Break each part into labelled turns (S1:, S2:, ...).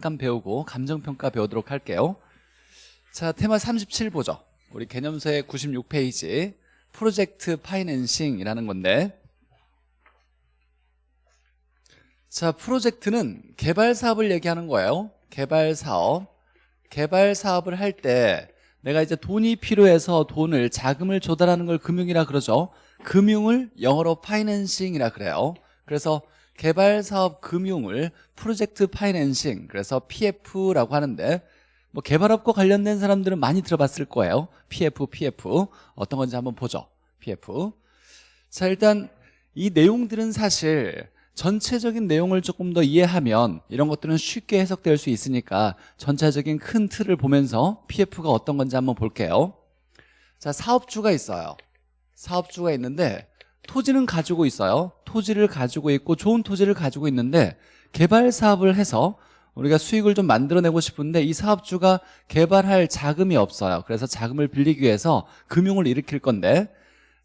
S1: 잠깐 배우고 감정평가 배우도록 할게요. 자 테마 37 보죠. 우리 개념서의 96페이지 프로젝트 파이낸싱이라는 건데. 자 프로젝트는 개발 사업을 얘기하는 거예요. 개발 사업. 개발 사업을 할 때 내가 이제 돈이 필요해서 돈을 자금을 조달하는 걸 금융이라 그러죠. 금융을 영어로 파이낸싱이라 그래요. 그래서 개발 사업 금융을 프로젝트 파이낸싱 그래서 PF라고 하는데 뭐 개발업과 관련된 사람들은 많이 들어봤을 거예요. PF, PF 어떤 건지 한번 보죠. PF 자 일단 이 내용들은 사실 전체적인 내용을 조금 더 이해하면 이런 것들은 쉽게 해석될 수 있으니까 전체적인 큰 틀을 보면서 PF가 어떤 건지 한번 볼게요. 자 사업주가 있어요. 사업주가 있는데 토지는 가지고 있어요 토지를 가지고 있고 좋은 토지를 가지고 있는데 개발 사업을 해서 우리가 수익을 좀 만들어내고 싶은데 이 사업주가 개발할 자금이 없어요. 그래서 자금을 빌리기 위해서 금융을 일으킬 건데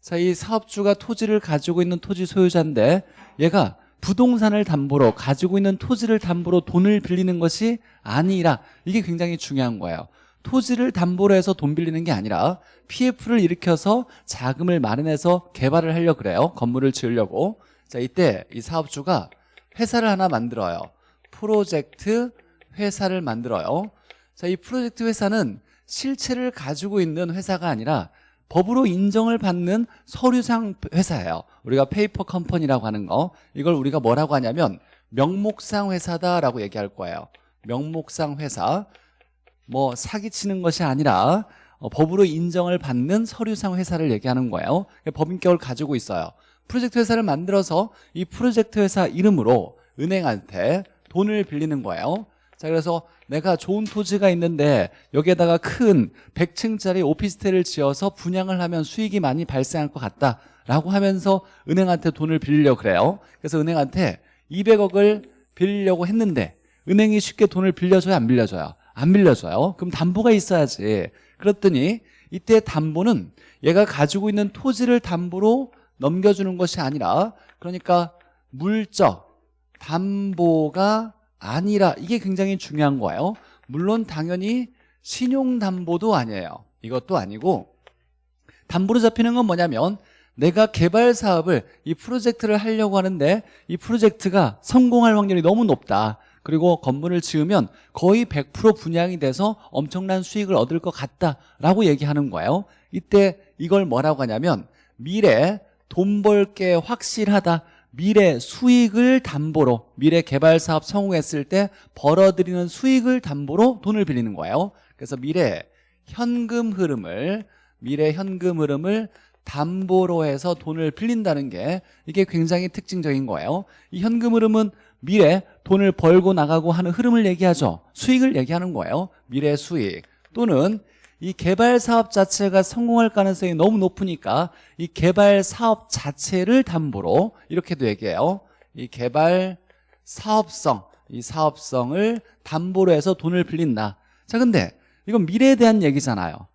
S1: 자, 이 사업주가 토지를 가지고 있는 토지 소유자인데 얘가 부동산을 담보로 가지고 있는 토지를 담보로 돈을 빌리는 것이 아니라 이게 굉장히 중요한 거예요. 토지를 담보로 해서 돈 빌리는 게 아니라 PF를 일으켜서 자금을 마련해서 개발을 하려고 그래요. 건물을 지으려고 자 이때 이 사업주가 회사를 하나 만들어요. 프로젝트 회사를 만들어요. 자 이 프로젝트 회사는 실체를 가지고 있는 회사가 아니라 법으로 인정을 받는 서류상 회사예요. 우리가 페이퍼 컴퍼니라고 하는 거. 이걸 우리가 뭐라고 하냐면 명목상 회사다라고 얘기할 거예요. 명목상 회사. 뭐 사기치는 것이 아니라 어, 법으로 인정을 받는 서류상 회사를 얘기하는 거예요. 법인격을 가지고 있어요 프로젝트 회사를 만들어서 이 프로젝트 회사 이름으로 은행한테 돈을 빌리는 거예요. 자 그래서 내가 좋은 토지가 있는데 여기에다가 큰 100층짜리 오피스텔을 지어서 분양을 하면 수익이 많이 발생할 것 같다 라고 하면서 은행한테 돈을 빌리려고 그래요. 그래서 은행한테 200억을 빌리려고 했는데 은행이 쉽게 돈을 빌려줘요? 안 빌려줘요? 안 빌려줘요. 그럼 담보가 있어야지. 그랬더니 이때 담보는 얘가 가지고 있는 토지를 담보로 넘겨주는 것이 아니라 그러니까 물적 담보가 아니라 이게 굉장히 중요한 거예요. 물론 당연히 신용담보도 아니에요. 이것도 아니고. 담보로 잡히는 건 뭐냐면 내가 개발 사업을 이 프로젝트를 하려고 하는데 이 프로젝트가 성공할 확률이 너무 높다. 그리고 건물을 지으면 거의 100% 분양이 돼서 엄청난 수익을 얻을 것 같다라고 얘기하는 거예요. 이때 이걸 뭐라고 하냐면 미래 돈 벌 게 확실하다. 미래 수익을 담보로 미래 개발 사업 성공했을 때 벌어들이는 수익을 담보로 돈을 빌리는 거예요. 그래서 미래 현금 흐름을 미래 현금 흐름을 담보로 해서 돈을 빌린다는 게 이게 굉장히 특징적인 거예요. 이 현금 흐름은 미래 돈을 벌고 나가고 하는 흐름을 얘기하죠. 수익을 얘기하는 거예요. 미래 수익 또는 이 개발 사업 자체가 성공할 가능성이 너무 높으니까 이 개발 사업 자체를 담보로 이렇게도 얘기해요. 이 개발 사업성 이 사업성을 담보로 해서 돈을 빌린다. 자 근데 이건 미래에 대한 얘기잖아요.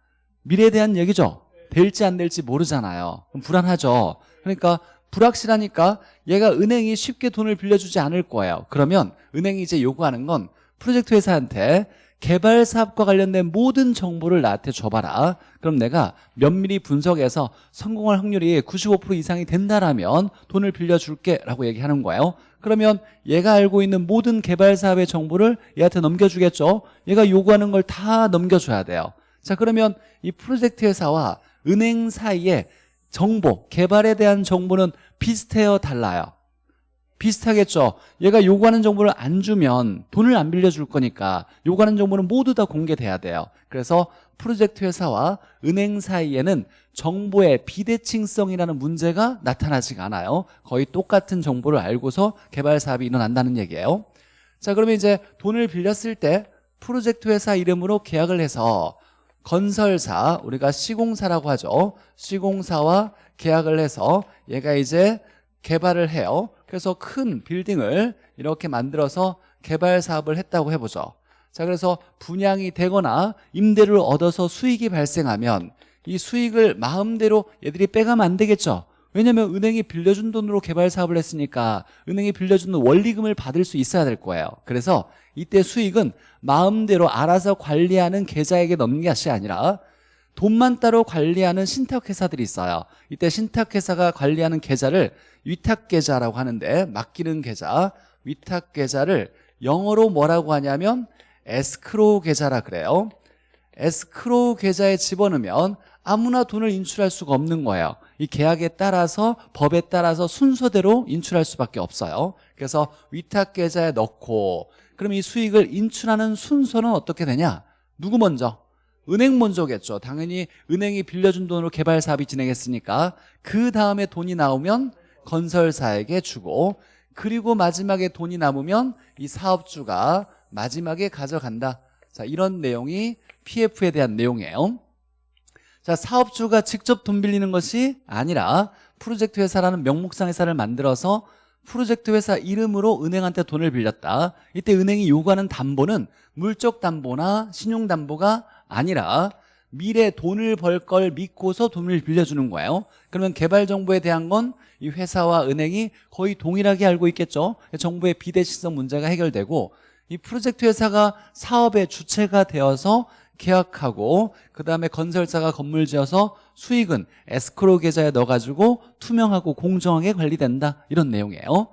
S1: 미래에 대한 얘기죠? 될지 안 될지 모르잖아요. 그럼 불안하죠? 그러니까 불확실하니까 얘가 은행이 쉽게 돈을 빌려주지 않을 거예요. 그러면 은행이 이제 요구하는 건 프로젝트 회사한테 개발 사업과 관련된 모든 정보를 나한테 줘봐라. 그럼 내가 면밀히 분석해서 성공할 확률이 95% 이상이 된다라면 돈을 빌려줄게 라고 얘기하는 거예요. 그러면 얘가 알고 있는 모든 개발 사업의 정보를 얘한테 넘겨주겠죠? 얘가 요구하는 걸 다 넘겨줘야 돼요. 자 그러면 이 프로젝트 회사와 은행 사이에 정보, 개발에 대한 정보는 비슷해요 달라요 비슷하겠죠? 얘가 요구하는 정보를 안 주면 돈을 안 빌려줄 거니까 요구하는 정보는 모두 다 공개돼야 돼요. 그래서 프로젝트 회사와 은행 사이에는 정보의 비대칭성이라는 문제가 나타나지가 않아요. 거의 똑같은 정보를 알고서 개발 사업이 일어난다는 얘기예요. 자 그러면 이제 돈을 빌렸을 때 프로젝트 회사 이름으로 계약을 해서 건설사 우리가 시공사라고 하죠. 시공사와 계약을 해서 얘가 이제 개발을 해요 그래서 큰 빌딩을 이렇게 만들어서 개발 사업을 했다고 해보죠. 자 그래서 분양이 되거나 임대를 얻어서 수익이 발생하면 이 수익을 마음대로 얘들이 빼가면 안 되겠죠. 왜냐하면 은행이 빌려준 돈으로 개발 사업을 했으니까 은행이 빌려주는 원리금을 받을 수 있어야 될 거예요. 그래서 이때 수익은 마음대로 알아서 관리하는 계좌에게 넣는 것이 아니라 돈만 따로 관리하는 신탁회사들이 있어요. 이때 신탁회사가 관리하는 계좌를 위탁계좌라고 하는데 맡기는 계좌. 위탁계좌를 영어로 뭐라고 하냐면 에스크로우 계좌라 그래요. 에스크로우 계좌에 집어넣으면 아무나 돈을 인출할 수가 없는 거예요. 이 계약에 따라서 법에 따라서 순서대로 인출할 수밖에 없어요. 그래서 위탁계좌에 넣고 그럼 이 수익을 인출하는 순서는 어떻게 되냐? 누구 먼저? 은행 먼저겠죠. 당연히 은행이 빌려준 돈으로 개발 사업이 진행했으니까 그 다음에 돈이 나오면 건설사에게 주고 그리고 마지막에 돈이 남으면 이 사업주가 마지막에 가져간다. 자 이런 내용이 PF에 대한 내용이에요. 자 사업주가 직접 돈 빌리는 것이 아니라 프로젝트 회사라는 명목상 회사를 만들어서 프로젝트 회사 이름으로 은행한테 돈을 빌렸다. 이때 은행이 요구하는 담보는 물적 담보나 신용 담보가 아니라 미래 돈을 벌 걸 믿고서 돈을 빌려주는 거예요. 그러면 개발 정보에 대한 건 이 회사와 은행이 거의 동일하게 알고 있겠죠. 정보의 비대시성 문제가 해결되고 이 프로젝트 회사가 사업의 주체가 되어서 계약하고 그 다음에 건설사가 건물 지어서 수익은 에스크로 계좌에 넣어가지고 투명하고 공정하게 관리된다. 이런 내용이에요.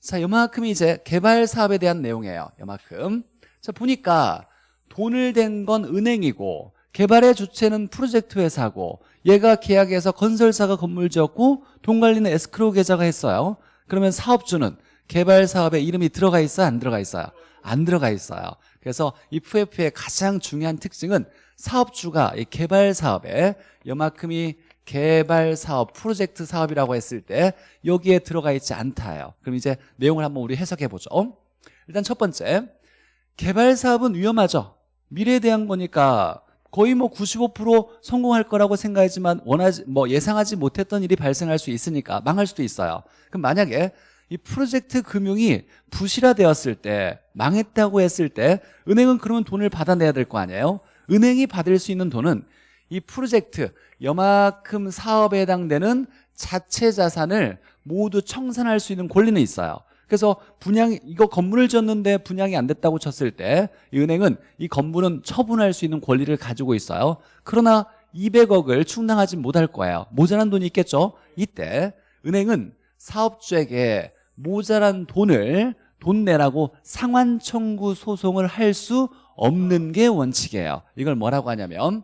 S1: 자 요만큼 이제 개발 사업에 대한 내용이에요. 요만큼. 자 보니까 돈을 댄 건 은행이고 개발의 주체는 프로젝트 회사고 얘가 계약해서 건설사가 건물 지었고 돈 관리는 에스크로 계좌가 했어요. 그러면 사업주는 개발 사업에 이름이 들어가 있어요? 안 들어가 있어요? 안 들어가 있어요. 그래서 이 FF의 가장 중요한 특징은 사업주가 이 개발 사업에 요만큼이 개발 사업, 프로젝트 사업이라고 했을 때 여기에 들어가 있지 않다요. 그럼 이제 내용을 한번 우리 해석해 보죠. 일단 첫 번째 개발 사업은 위험하죠. 미래에 대한 거니까 거의 뭐 95% 성공할 거라고 생각하지만 원하지 뭐 예상하지 못했던 일이 발생할 수 있으니까 망할 수도 있어요. 그럼 만약에 이 프로젝트 금융이 부실화되었을 때 망했다고 했을 때 은행은 그러면 돈을 받아내야 될 거 아니에요? 은행이 받을 수 있는 돈은 이 프로젝트 여만큼 사업에 해당되는 자체 자산을 모두 청산할 수 있는 권리는 있어요. 그래서 분양 이거 건물을 지었는데 분양이 안 됐다고 쳤을 때 이 은행은 이 건물은 처분할 수 있는 권리를 가지고 있어요. 그러나 200억을 충당하지 못할 거예요. 모자란 돈이 있겠죠? 이때 은행은 사업주에게 모자란 돈을 돈 내라고 상환 청구 소송을 할 수 없는 게 원칙이에요. 이걸 뭐라고 하냐면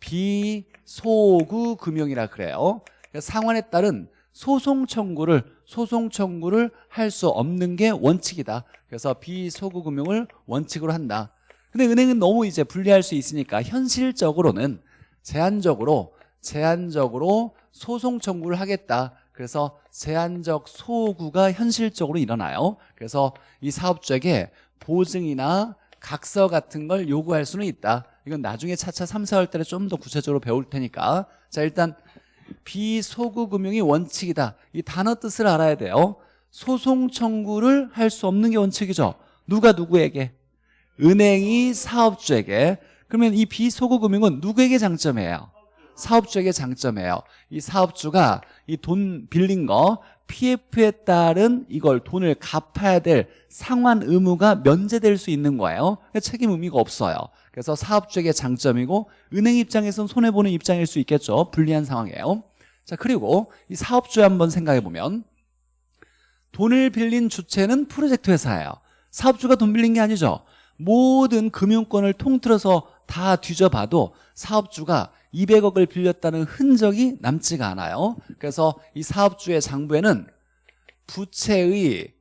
S1: 비소구 금융이라 그래요. 상환에 따른 소송 청구를 소송 청구를 할 수 없는 게 원칙이다. 그래서 비소구 금융을 원칙으로 한다. 근데 은행은 너무 이제 분리할 수 있으니까 현실적으로는 제한적으로 제한적으로 소송 청구를 하겠다. 그래서 제한적 소구가 현실적으로 일어나요. 그래서 이 사업주에게 보증이나 각서 같은 걸 요구할 수는 있다. 이건 나중에 차차 3, 4월 달에 좀 더 구체적으로 배울 테니까 자 일단 비소구 금융이 원칙이다. 이 단어 뜻을 알아야 돼요. 소송 청구를 할 수 없는 게 원칙이죠. 누가 누구에게? 은행이 사업주에게. 그러면 이 비소구 금융은 누구에게 장점이에요? 사업주에게 장점이에요. 이 사업주가 이 돈 빌린 거 PF에 따른 이걸 돈을 갚아야 될 상환 의무가 면제될 수 있는 거예요. 그러니까 책임 의미가 없어요 그래서 사업주에게 장점이고 은행 입장에서는 손해보는 입장일 수 있겠죠. 불리한 상황이에요. 자 그리고 이 사업주에 한번 생각해 보면 돈을 빌린 주체는 프로젝트 회사예요. 사업주가 돈 빌린 게 아니죠. 모든 금융권을 통틀어서 다 뒤져봐도 사업주가 200억을 빌렸다는 흔적이 남지가 않아요. 그래서 이 사업주의 장부에는 부채의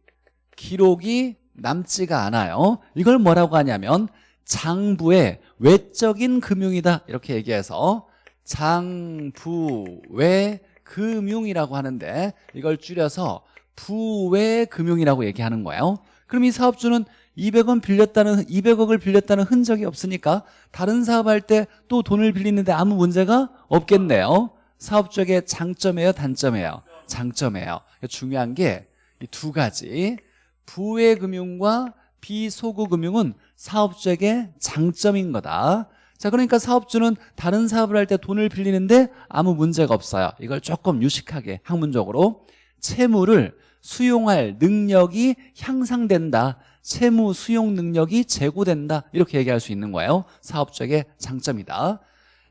S1: 기록이 남지가 않아요. 이걸 뭐라고 하냐면 장부의 외적인 금융이다. 이렇게 얘기해서 장부외 금융이라고 하는데 이걸 줄여서 부외 금융이라고 얘기하는 거예요. 그럼 이 사업주는 200원 빌렸다는 200억을 빌렸다는 흔적이 없으니까 다른 사업할 때 또 돈을 빌리는데 아무 문제가 없겠네요. 사업주에게 장점이에요 단점이에요? 장점이에요. 중요한 게 이 두 가지. 부외 금융과 비소구 금융은 사업주에게 장점인 거다. 자 그러니까 사업주는 다른 사업을 할 때 돈을 빌리는데 아무 문제가 없어요. 이걸 조금 유식하게 학문적으로 채무를 수용할 능력이 향상된다. 채무 수용 능력이 제고된다. 이렇게 얘기할 수 있는 거예요. 사업주에게 장점이다.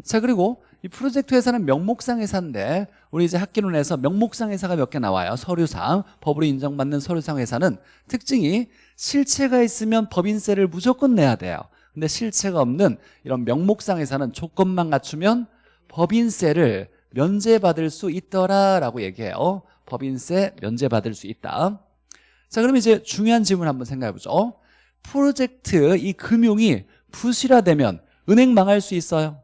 S1: 자 그리고 이 프로젝트 회사는 명목상 회사인데 우리 이제 학기론에서 명목상 회사가 몇 개 나와요. 서류상 법으로 인정받는 서류상 회사는 특징이 실체가 있으면 법인세를 무조건 내야 돼요. 근데 실체가 없는 이런 명목상 회사는 조건만 갖추면 법인세를 면제받을 수 있더라라고 얘기해요. 법인세 면제받을 수 있다. 자 그럼 이제 중요한 질문 한번 생각해 보죠. 프로젝트 이 금융이 부실화되면 은행 망할 수 있어요?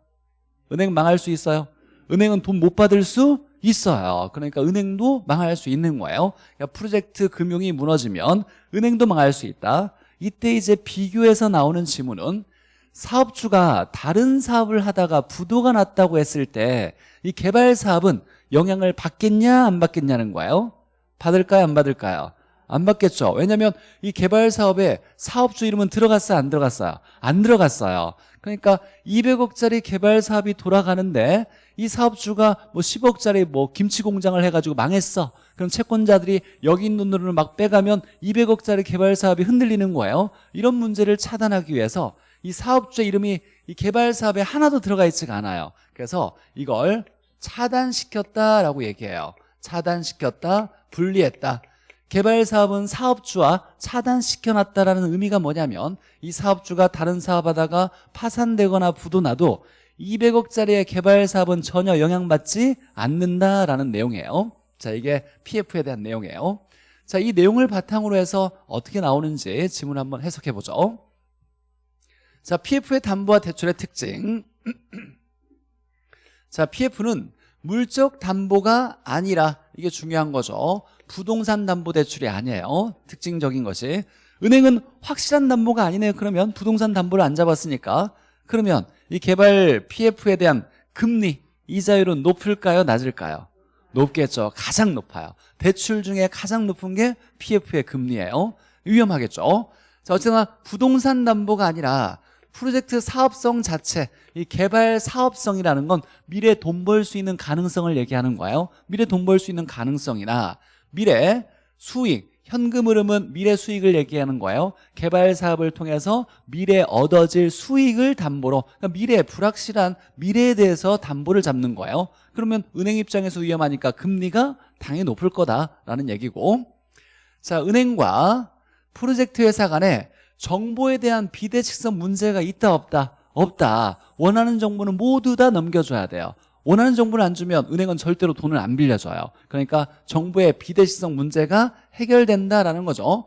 S1: 은행 망할 수 있어요? 은행은 돈 못 받을 수 있어요. 그러니까 은행도 망할 수 있는 거예요. 그러니까 프로젝트 금융이 무너지면 은행도 망할 수 있다. 이때 이제 비교해서 나오는 질문은 사업주가 다른 사업을 하다가 부도가 났다고 했을 때 이 개발 사업은 영향을 받겠냐 안 받겠냐는 거예요. 받을까요 안 받을까요 안 받겠죠. 왜냐하면 이 개발 사업에 사업주 이름은 들어갔어요? 안 들어갔어요? 안 들어갔어요. 그러니까 200억짜리 개발 사업이 돌아가는데 이 사업주가 뭐 10억짜리 뭐 김치 공장을 해가지고 망했어. 그럼 채권자들이 여기 있는 돈을 막 빼가면 200억짜리 개발 사업이 흔들리는 거예요. 이런 문제를 차단하기 위해서 이 사업주의 이름이 이 개발 사업에 하나도 들어가 있지가 않아요. 그래서 이걸 차단시켰다라고 얘기해요. 차단시켰다 분리했다 개발 사업은 사업주와 차단시켜놨다라는 의미가 뭐냐면 이 사업주가 다른 사업하다가 파산되거나 부도나도 200억짜리의 개발 사업은 전혀 영향받지 않는다라는 내용이에요. 자 이게 PF에 대한 내용이에요. 자 이 내용을 바탕으로 해서 어떻게 나오는지 질문 한번 해석해 보죠. 자 PF의 담보와 대출의 특징. 자 PF는 물적 담보가 아니라 이게 중요한 거죠 부동산 담보 대출이 아니에요. 특징적인 것이. 은행은 확실한 담보가 아니네요. 그러면 부동산 담보를 안 잡았으니까. 그러면 이 개발 PF에 대한 금리 이자율은 높을까요? 낮을까요? 높겠죠. 가장 높아요. 대출 중에 가장 높은 게 PF의 금리예요. 위험하겠죠. 자 어쨌거나 부동산 담보가 아니라 프로젝트 사업성 자체 이 개발 사업성이라는 건 미래 돈 벌 수 있는 가능성을 얘기하는 거예요. 미래 돈 벌 수 있는 가능성이나 미래 수익 현금 흐름은 미래 수익을 얘기하는 거예요. 개발 사업을 통해서 미래 얻어질 수익을 담보로 그러니까 미래 불확실한 미래에 대해서 담보를 잡는 거예요. 그러면 은행 입장에서 위험하니까 금리가 당연히 높을 거다라는 얘기고. 자 은행과 프로젝트 회사 간에 정보에 대한 비대칭성 문제가 있다 없다 없다. 원하는 정보는 모두 다 넘겨줘야 돼요 원하는 정보를 안 주면 은행은 절대로 돈을 안 빌려줘요. 그러니까 정보의 비대칭성 문제가 해결된다라는 거죠.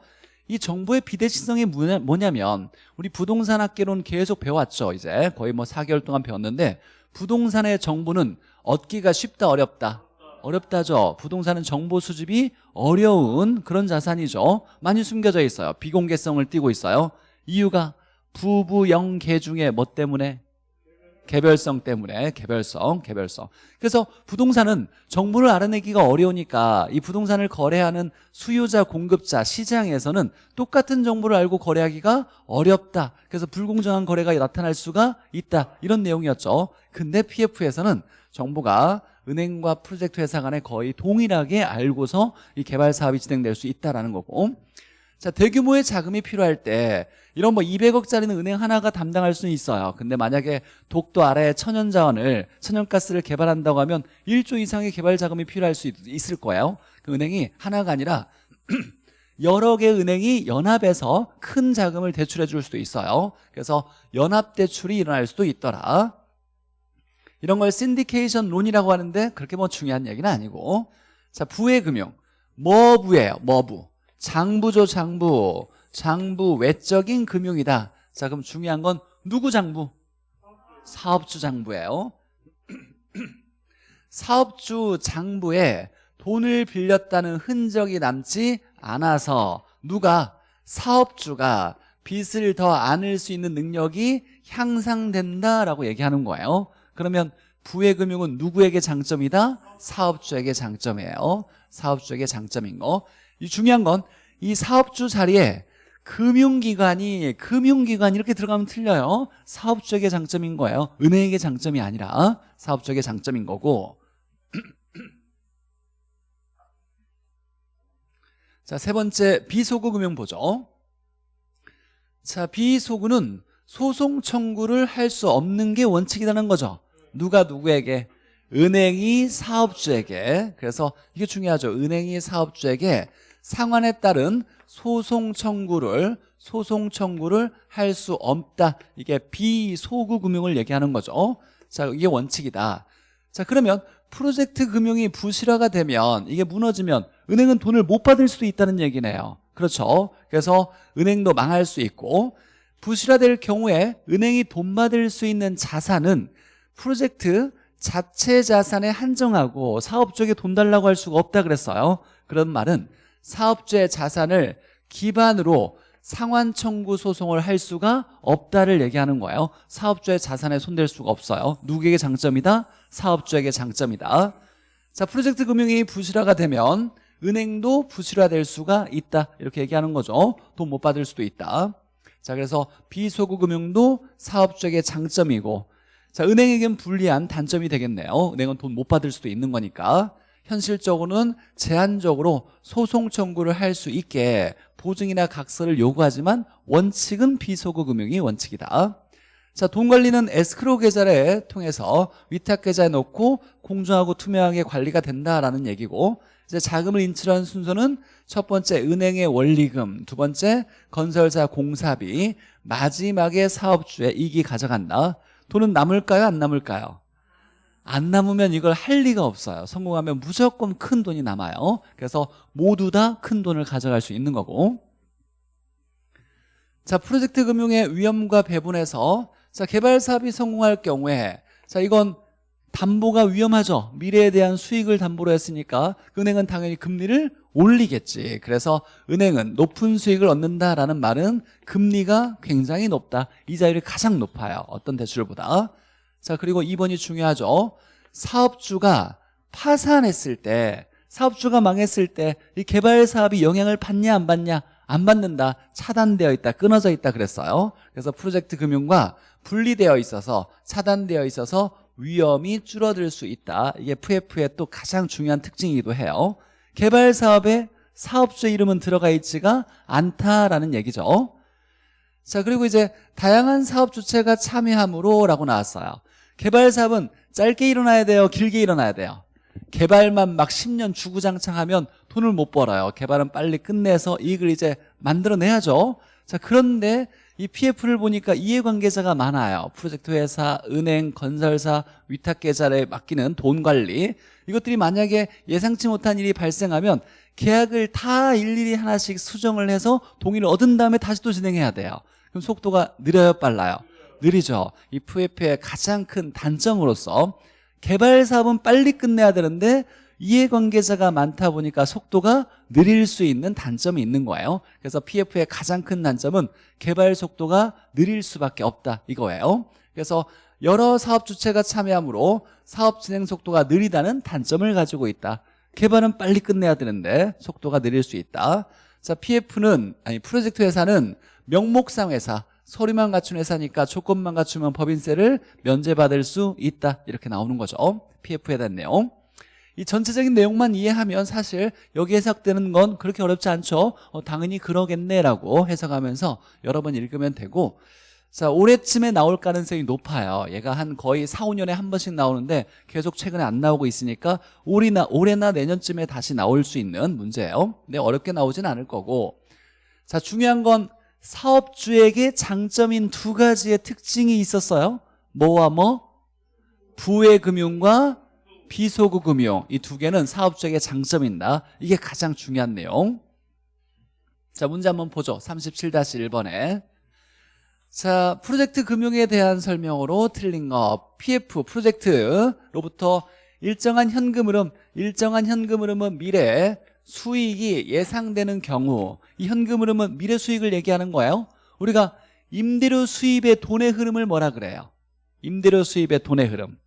S1: 이 정보의 비대칭성이 뭐냐면 우리 부동산 학계론 계속 배웠죠 이제. 거의 뭐 4개월 동안 배웠는데 부동산의 정보는 얻기가 쉽다 어렵다? 어렵다죠. 부동산은 정보 수집이 어려운 그런 자산이죠. 많이 숨겨져 있어요. 비공개성을 띠고 있어요. 이유가 부부 영계 중에 뭐 때문에 개별성 때문에 개별성 개별성. 그래서 부동산은 정보를 알아내기가 어려우니까 이 부동산을 거래하는 수요자 공급자 시장에서는 똑같은 정보를 알고 거래하기가 어렵다. 그래서 불공정한 거래가 나타날 수가 있다. 이런 내용이었죠. 근데 PF에서는 정보가 은행과 프로젝트 회사 간에 거의 동일하게 알고서 이 개발 사업이 진행될 수 있다는 거고 자 대규모의 자금이 필요할 때 이런 뭐 200억짜리는 은행 하나가 담당할 수는 있어요. 근데 만약에 독도 아래에 천연자원을 천연가스를 개발한다고 하면 1조 이상의 개발 자금이 필요할 수 있, 을 거예요. 그 은행이 하나가 아니라 여러 개 은행이 연합해서 큰 자금을 대출해 줄 수도 있어요. 그래서 연합 대출이 일어날 수도 있더라. 이런 걸 신디케이션 론이라고 하는데 그렇게 뭐 중요한 얘기는 아니고. 자 부의 금융. 뭐부예요? 뭐부 장부죠 장부. 장부 외적인 금융이다. 자 그럼 중요한 건 누구 장부? 사업주 장부예요. 사업주 장부에 돈을 빌렸다는 흔적이 남지 않아서 누가? 사업주가 빚을 더 안을 수 있는 능력이 향상된다라고 얘기하는 거예요. 그러면 부의 금융은 누구에게 장점이다? 사업주에게 장점이에요. 사업주에게 장점인 거 이 중요한 건 이 사업주 자리에 금융기관이 금융기관 이렇게 들어가면 틀려요 사업주에게 장점인 거예요 은행에게 장점이 아니라 사업주에게 장점인 거고 자 세 번째 비소구 금융 보죠 자, 비소구는 소송 청구를 할 수 없는 게 원칙이라는 거죠. 누가 누구에게? 은행이 사업주에게. 그래서 이게 중요하죠. 은행이 사업주에게 상환에 따른 소송 청구를 소송 청구를 할 수 없다. 이게 비소구 금융을 얘기하는 거죠. 자, 이게 원칙이다. 자, 그러면 프로젝트 금융이 부실화가 되면 이게 무너지면 은행은 돈을 못 받을 수도 있다는 얘기네요. 그렇죠. 그래서 은행도 망할 수 있고 부실화될 경우에 은행이 돈 받을 수 있는 자산은 프로젝트 자체 자산에 한정하고 사업주에게 돈 달라고 할 수가 없다 그랬어요. 그런 말은 사업주의 자산을 기반으로 상환 청구 소송을 할 수가 없다를 얘기하는 거예요. 사업주의 자산에 손댈 수가 없어요. 누구에게 장점이다? 사업주에게 장점이다. 자, 프로젝트 금융이 부실화가 되면 은행도 부실화될 수가 있다. 이렇게 얘기하는 거죠. 돈 못 받을 수도 있다. 자, 그래서 비소구 금융도 사업주에게 장점이고 자, 은행에겐 불리한 단점이 되겠네요. 은행은 돈 못 받을 수도 있는 거니까. 현실적으로는 제한적으로 소송 청구를 할 수 있게 보증이나 각서를 요구하지만 원칙은 비소구 금융이 원칙이다. 자, 돈 관리는 에스크로 계좌를 통해서 위탁 계좌에 넣고 공정하고 투명하게 관리가 된다라는 얘기고 이제 자금을 인출하는 순서는 첫 번째 은행의 원리금, 두 번째 건설사 공사비, 마지막에 사업주의 이익이 가져간다. 돈은 남을까요? 안 남을까요? 안 남으면 이걸 할 리가 없어요. 성공하면 무조건 큰 돈이 남아요. 그래서 모두 다 큰 돈을 가져갈 수 있는 거고. 자, 프로젝트 금융의 위험과 배분에서 자, 개발 사업이 성공할 경우에 자, 이건 담보가 위험하죠. 미래에 대한 수익을 담보로 했으니까 은행은 당연히 금리를 올리겠지. 그래서 은행은 높은 수익을 얻는다라는 말은 금리가 굉장히 높다. 이자율이 가장 높아요. 어떤 대출보다. 자, 그리고 2번이 중요하죠. 사업주가 파산했을 때, 사업주가 망했을 때 이 개발 사업이 영향을 받냐 안 받냐? 안 받는다. 차단되어 있다. 끊어져 있다 그랬어요. 그래서 프로젝트 금융과 분리되어 있어서 차단되어 있어서 위험이 줄어들 수 있다. 이게 FF의 또 가장 중요한 특징이기도 해요. 개발 사업에 사업주 이름은 들어가 있지가 않다라는 얘기죠. 자, 그리고 이제 다양한 사업 주체가 참여함으로 라고 나왔어요. 개발 사업은 짧게 일어나야 돼요? 길게 일어나야 돼요? 개발만 막 10년 주구장창하면 돈을 못 벌어요. 개발은 빨리 끝내서 이익을 이제 만들어내야죠. 자, 그런데 이 PF를 보니까 이해관계자가 많아요. 프로젝트 회사, 은행, 건설사, 위탁계좌에 맡기는 돈 관리. 이것들이 만약에 예상치 못한 일이 발생하면 계약을 다 일일이 하나씩 수정을 해서 동의를 얻은 다음에 다시 또 진행해야 돼요. 그럼 속도가 느려요, 빨라요? 느리죠. 이 FF의 가장 큰 단점으로서 개발 사업은 빨리 끝내야 되는데 이해관계자가 많다 보니까 속도가 느릴 수 있는 단점이 있는 거예요. 그래서 PF의 가장 큰 단점은 개발 속도가 느릴 수밖에 없다 이거예요. 그래서 여러 사업 주체가 참여하므로 사업 진행 속도가 느리다는 단점을 가지고 있다. 개발은 빨리 끝내야 되는데 속도가 느릴 수 있다. 자, PF는 아니 프로젝트 회사는 명목상 회사 서류만 갖춘 회사니까 조건만 갖추면 법인세를 면제받을 수 있다 이렇게 나오는 거죠 PF에 대한 내용 이 전체적인 내용만 이해하면 사실 여기 해석되는 건 그렇게 어렵지 않죠 어, 당연히 그러겠네라고 해석하면서 여러 번 읽으면 되고 자 올해쯤에 나올 가능성이 높아요. 얘가 한 거의 4, 5년에 한 번씩 나오는데 계속 최근에 안 나오고 있으니까 올해나, 올해나 내년쯤에 다시 나올 수 있는 문제예요. 근데 어렵게 나오진 않을 거고. 자 중요한 건 사업주에게 장점인 두 가지의 특징이 있었어요. 뭐와 뭐? 부의 금융과 비소구 금융. 이 두 개는 사업주에게 장점인다. 이게 가장 중요한 내용. 자 문제 한번 보죠. 37-1번에 자 프로젝트 금융에 대한 설명으로 틀린 거 PF 프로젝트로부터 일정한 현금 흐름 일정한 현금 흐름은 미래 수익이 예상되는 경우 이 현금 흐름은 미래 수익을 얘기하는 거예요. 우리가 임대료 수입의 돈의 흐름을 뭐라 그래요? 임대료 수입의 돈의 흐름.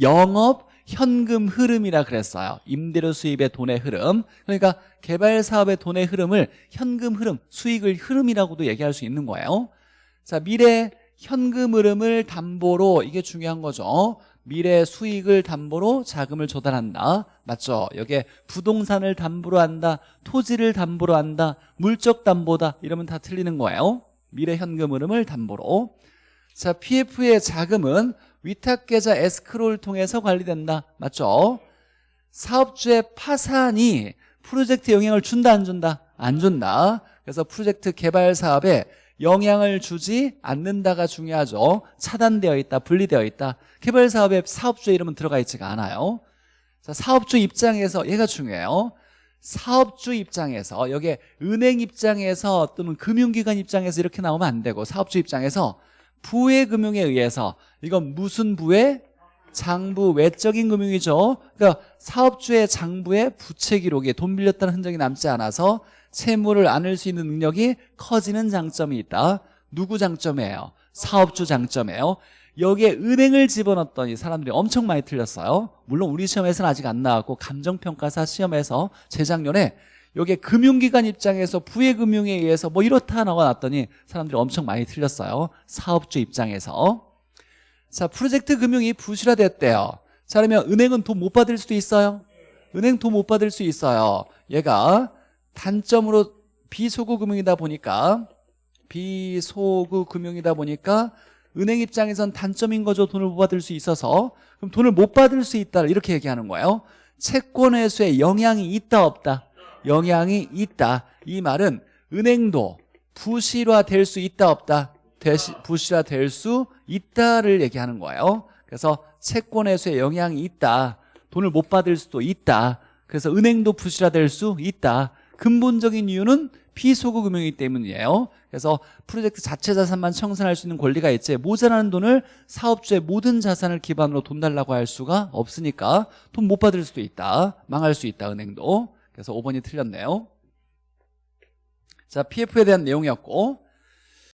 S1: 영업 현금 흐름이라 그랬어요 임대료 수입의 돈의 흐름 그러니까 개발 사업의 돈의 흐름을 현금 흐름 수익을 흐름이라고도 얘기할 수 있는 거예요 자 미래 현금 흐름을 담보로 이게 중요한 거죠 미래 수익을 담보로 자금을 조달한다. 맞죠? 여기에 부동산을 담보로 한다. 토지를 담보로 한다. 물적 담보다. 이러면 다 틀리는 거예요. 미래 현금 흐름을 담보로. 자, PF의 자금은 위탁계좌 에스크로를 통해서 관리된다. 맞죠? 사업주의 파산이 프로젝트에 영향을 준다 안 준다? 안 준다. 그래서 프로젝트 개발 사업에 영향을 주지 않는다가 중요하죠. 차단되어 있다, 분리되어 있다. 개발 사업에 사업주의 이름은 들어가 있지가 않아요. 자, 사업주 입장에서 얘가 중요해요. 사업주 입장에서 여기에 은행 입장에서 또는 금융기관 입장에서 이렇게 나오면 안 되고 사업주 입장에서 부의 금융에 의해서 이건 무슨 부의 장부 외적인 금융이죠. 그러니까 사업주의 장부에 부채 기록에 돈 빌렸다는 흔적이 남지 않아서 채무를 안을 수 있는 능력이 커지는 장점이 있다. 누구 장점이에요? 사업주 장점이에요. 여기에 은행을 집어넣었더니 사람들이 엄청 많이 틀렸어요. 물론 우리 시험에서는 아직 안 나왔고 감정평가사 시험에서 재작년에 여기에 금융기관 입장에서 부의 금융에 의해서 뭐 이렇다 나와놨더니 사람들이 엄청 많이 틀렸어요. 사업주 입장에서. 자, 프로젝트 금융이 부실화됐대요. 자, 그러면 은행은 돈 못 받을 수도 있어요. 은행 돈 못 받을 수 있어요. 얘가 단점으로 비소구 금융이다 보니까 비소구 금융이다 보니까 은행 입장에선 단점인 거죠. 돈을 못 받을 수 있어서. 그럼 돈을 못 받을 수 있다. 이렇게 얘기하는 거예요. 채권 회수에 영향이 있다 없다. 영향이 있다. 이 말은 은행도 부실화될 수 있다 없다. 부실화될 수 있다를 얘기하는 거예요. 그래서 채권 회수에 영향이 있다. 돈을 못 받을 수도 있다. 그래서 은행도 부실화될 수 있다. 근본적인 이유는 피소구 금융이기 때문이에요. 그래서 프로젝트 자체 자산만 청산할 수 있는 권리가 있지 모자라는 돈을 사업주의 모든 자산을 기반으로 돈 달라고 할 수가 없으니까 돈 못 받을 수도 있다. 망할 수 있다 은행도. 그래서 5번이 틀렸네요. 자 PF에 대한 내용이었고